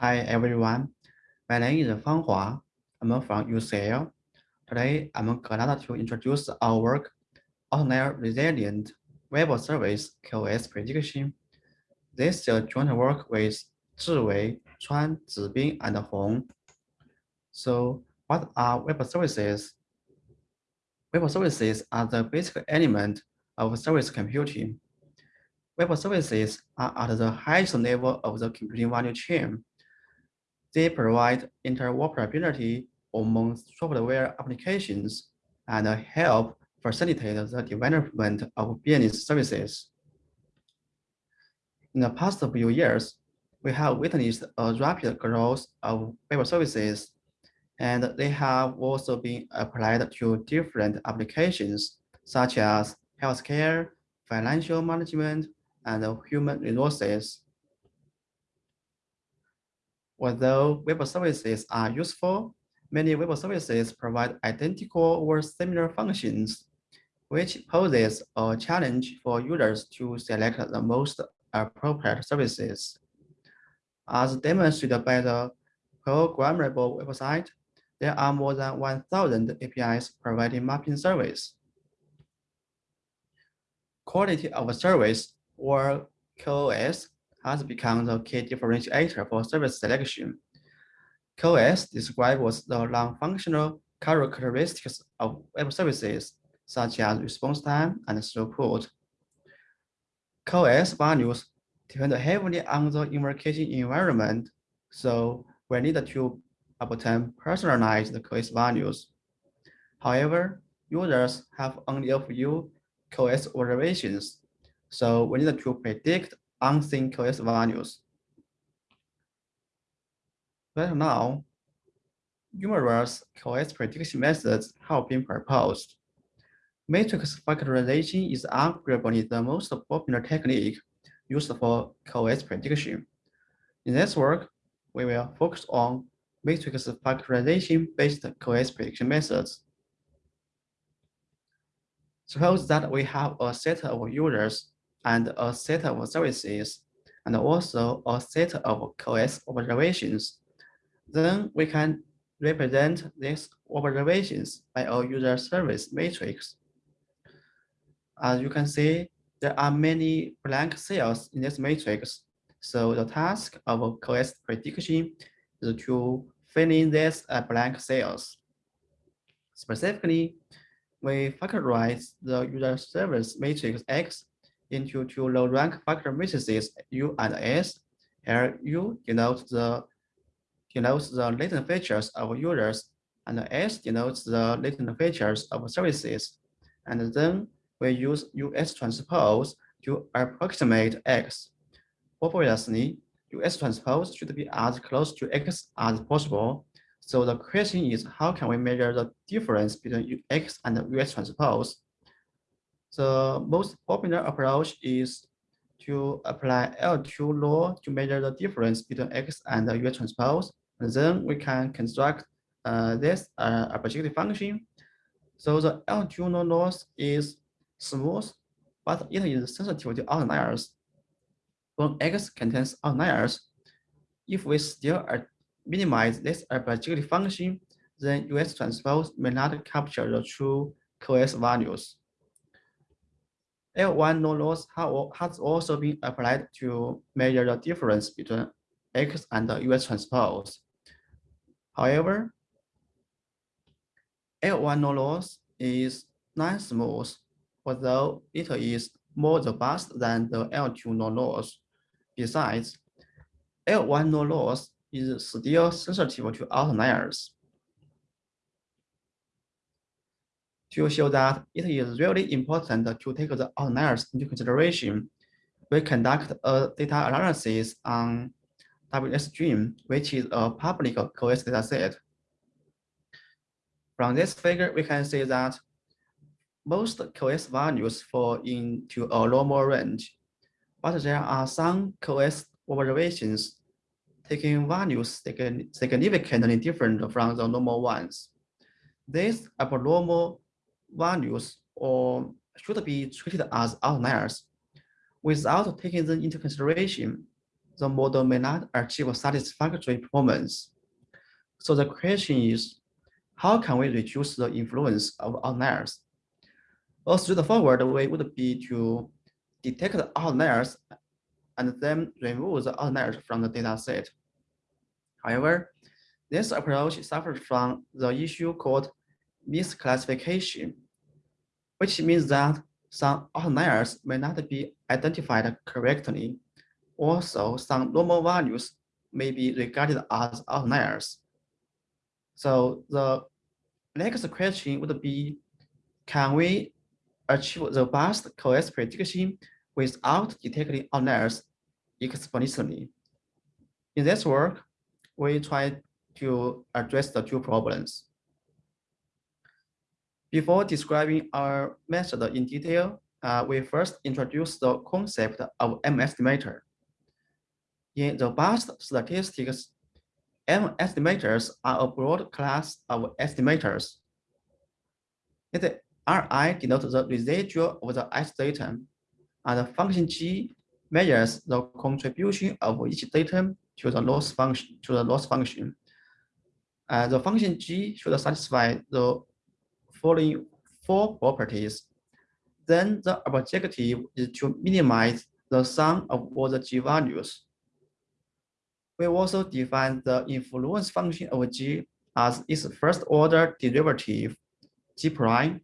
Hi everyone, my name is Fang Hua. I'm from UCL. Today, I'm glad to introduce our work, Outlier Resilient Web Service QoS Prediction. This is a joint work with Zhiwei, Chuan, Zibin, and Hong. So what are web services? Web services are the basic element of service computing. Web services are at the highest level of the computing value chain they provide interoperability among software applications and help facilitate the development of business services. In the past few years, we have witnessed a rapid growth of web services, and they have also been applied to different applications such as healthcare, financial management, and human resources. Although web services are useful, many web services provide identical or similar functions, which poses a challenge for users to select the most appropriate services. As demonstrated by the programmable website, there are more than 1,000 APIs providing mapping service. Quality of service, or QoS, has become the key differentiator for service selection. QoS describes the non-functional characteristics of web services, such as response time and throughput. QoS values depend heavily on the invocation environment, so we need to obtain personalized QoS values. However, users have only a few QoS observations, so we need to predict unseen QoS values. Right now, numerous QoS prediction methods have been proposed. Matrix factorization is arguably the most popular technique used for QoS prediction. In this work, we will focus on matrix factorization-based QoS prediction methods. Suppose that we have a set of users and a set of services, and also a set of QoS observations. Then we can represent these observations by a user service matrix. As you can see, there are many blank cells in this matrix. So the task of QoS prediction is to fill in these uh, blank cells. Specifically, we factorize the user service matrix X into two low-rank factor matrices U and S. Here U denotes the denotes the latent features of users, and S denotes the latent features of services. And then we use US transpose to approximate X. Obviously, US transpose should be as close to X as possible. So the question is, how can we measure the difference between X and US transpose? The most popular approach is to apply L2 loss to measure the difference between X and U transpose. And then we can construct uh, this uh, objective function. So the L2 loss is smooth, but it is sensitive to outliers. When X contains outliers, if we still minimize this objective function, then US transpose may not capture the true QoS values. L1 norm loss has also been applied to measure the difference between X and the US transpose. However, L1 norm loss is non-smooth, although it is more robust than the L2 norm loss. Besides, L1 norm loss is still sensitive to outliers. To show that it is really important to take the outliers into consideration. We conduct a data analysis on WSDream, which is a public QoS dataset. From this figure, we can see that most QoS values fall into a normal range, but there are some QoS observations taking values significantly different from the normal ones. These abnormal values or should be treated as outliers without taking them into consideration. the model may not achieve satisfactory performance. So the question is, how can we reduce the influence of outliers? A straightforward way would be to detect the outliers and then remove the outliers from the data set. However, this approach suffers from the issue called misclassification, which means that some outliers may not be identified correctly. Also, some normal values may be regarded as outliers. So the next question would be, can we achieve the best QoS prediction without detecting outliers explicitly? In this work, we try to address the two problems. Before describing our method in detail, uh, we first introduce the concept of M estimator. In the past statistics, M estimators are a broad class of estimators. The Ri denotes the residual of the S datum, and the function G measures the contribution of each datum to the loss function to the loss function. Uh, the function G should satisfy the following four properties. Then the objective is to minimize the sum of all the G values we also define the influence function of G as its first order derivative, G prime.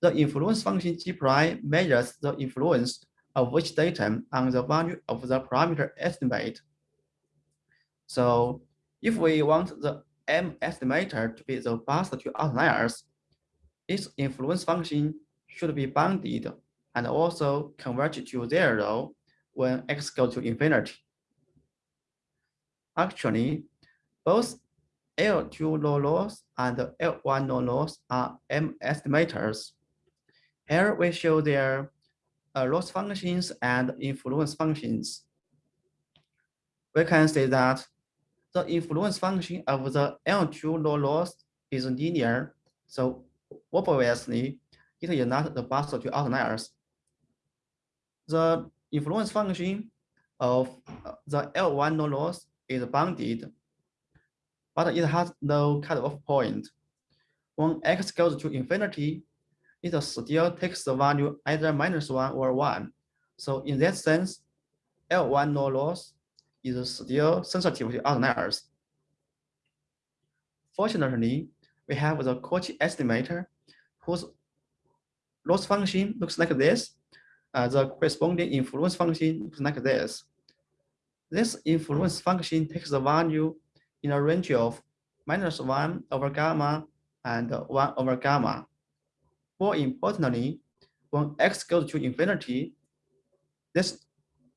The influence function G prime measures the influence of which datum on the value of the parameter estimate. So if we want the M estimator to be the best to outliers, its influence function should be bounded and also converge to zero when x goes to infinity. Actually, both L2 norm loss and L1 norm loss are M estimators. Here we show their uh, loss functions and influence functions. We can say that the influence function of the L2 norm loss is linear, so obviously it is not the best to outliers. The influence function of uh, the L1 norm loss is bounded, but it has no cutoff point. When x goes to infinity, it still takes the value either minus one or one. So in that sense, L1 norm loss is still sensitive to outliers. Fortunately, we have the Cauchy estimator whose loss function looks like this. Uh, the corresponding influence function looks like this. This influence function takes the value in a range of minus 1 over gamma and 1 over gamma. More importantly, when x goes to infinity, this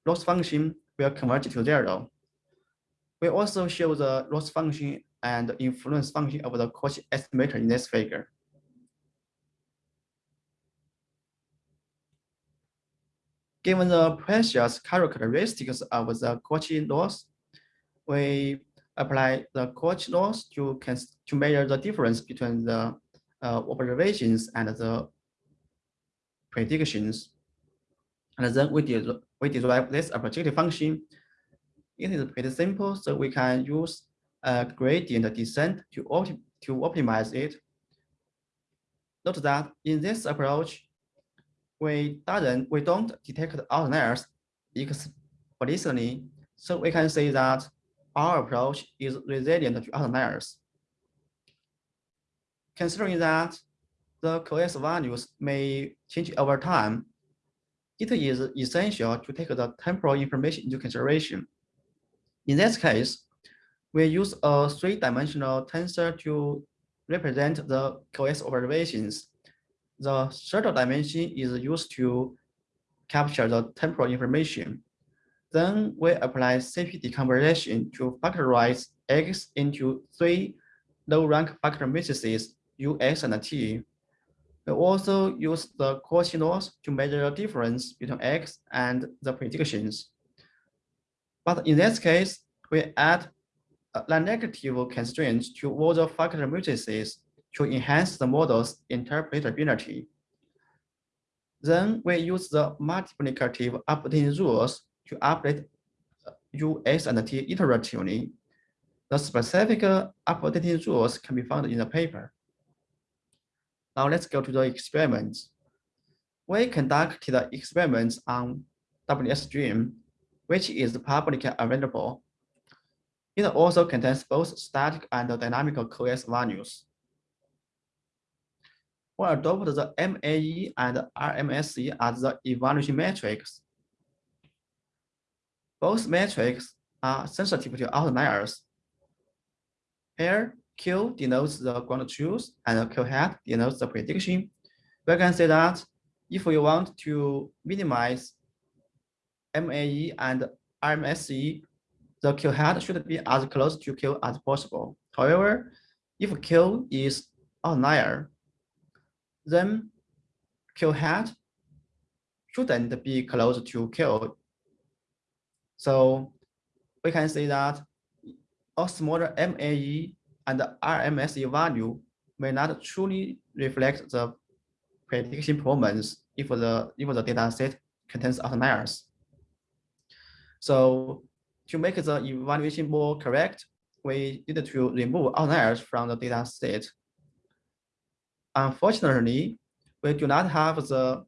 loss function will converge to zero. We also show the loss function and influence function of the Cauchy estimator in this figure. Given the precious characteristics of the Cauchy loss, we apply the Cauchy loss to, to measure the difference between the uh, observations and the predictions. And then we, did, we derive this objective function. It is pretty simple, so we can use a gradient descent to, opti to optimize it. Note that in this approach, we doesn't we don't detect outliers explicitly, so we can say that our approach is resilient to outliers. Considering that the QoS values may change over time, it is essential to take the temporal information into consideration. In this case, we use a three-dimensional tensor to represent the QoS observations the third dimension is used to capture the temporal information. Then we apply CP decomposition to factorize X into three low-rank factor matrices UX and T. We also use the loss to measure the difference between X and the predictions. But in this case, we add a negative constraints to all the factor matrices to enhance the model's interpretability. Then we use the multiplicative updating rules to update uh, U, S, and T iteratively. The specific updating rules can be found in the paper. Now let's go to the experiments. We conducted the experiments on WSDream, which is publicly available. It also contains both static and dynamical QoS values. We adopt the MAE and RMSE as the evaluation metrics. Both metrics are sensitive to outliers. Here, Q denotes the ground truth and Q hat denotes the prediction. We can say that if we want to minimize MAE and RMSE, the Q hat should be as close to Q as possible. However, if Q is outlier, then Q hat shouldn't be close to Q. So we can say that a smaller MAE and RMSE value may not truly reflect the prediction performance if the if the data set contains outliers. So to make the evaluation more correct, we need to remove outliers from the data set. Unfortunately, we do not have the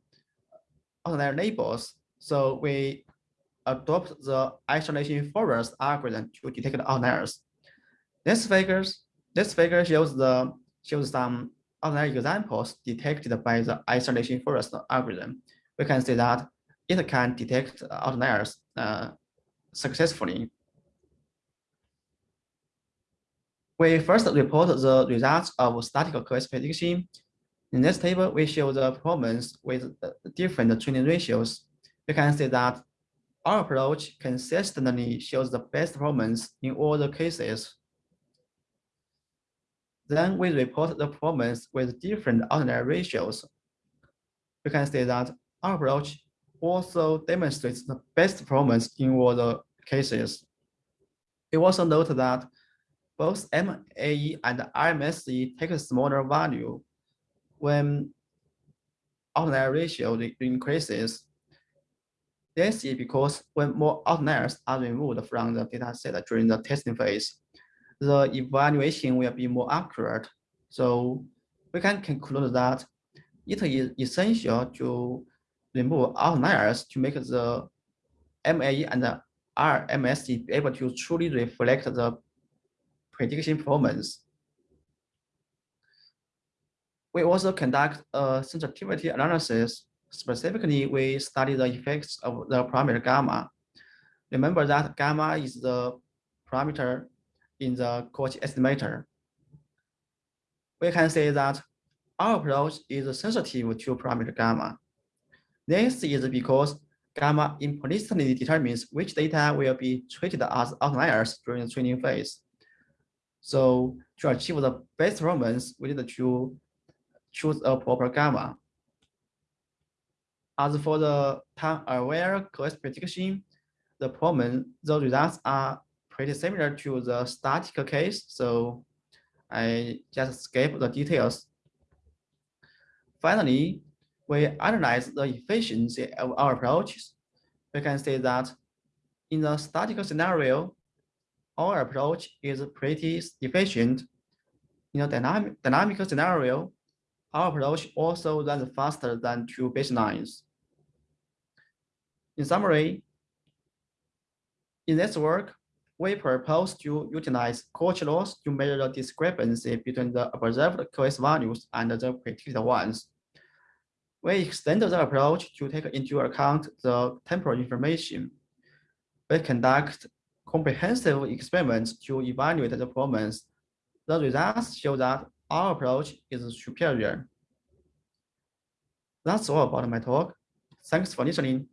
outlier labels, so we adopt the isolation forest algorithm to detect outliers. This figures this figure shows the shows some outlier examples detected by the isolation forest algorithm. We can see that it can detect outliers uh, successfully. We first report the results of statistical QoS prediction. In this table, we show the performance with different training ratios. We can see that our approach consistently shows the best performance in all the cases. Then we report the performance with different outlier ratios. We can see that our approach also demonstrates the best performance in all the cases. We also note that both MAE and RMSE take a smaller value when outlier ratio increases. This is because when more outliers are removed from the data set during the testing phase, the evaluation will be more accurate. So we can conclude that it is essential to remove outliers to make the MAE and the be able to truly reflect the prediction performance. We also conduct a sensitivity analysis. Specifically, we study the effects of the parameter gamma. Remember that gamma is the parameter in the Cauchy estimator. We can say that our approach is sensitive to parameter gamma. This is because gamma implicitly determines which data will be treated as outliers during the training phase. So to achieve the best performance, we need to choose a proper gamma. As for the time-aware QoS prediction, the performance, the results are pretty similar to the static case, so I just skip the details. Finally, we analyze the efficiency of our approaches. We can say that in the statistical scenario, our approach is pretty efficient. In a dynamic, dynamical scenario, our approach also runs faster than two baselines. In summary, in this work, we propose to utilize Cauchy loss to measure the discrepancy between the observed QoS values and the predicted ones. We extend the approach to take into account the temporal information. We conduct comprehensive experiments to evaluate the performance. The results show that our approach is superior. That's all about my talk. Thanks for listening.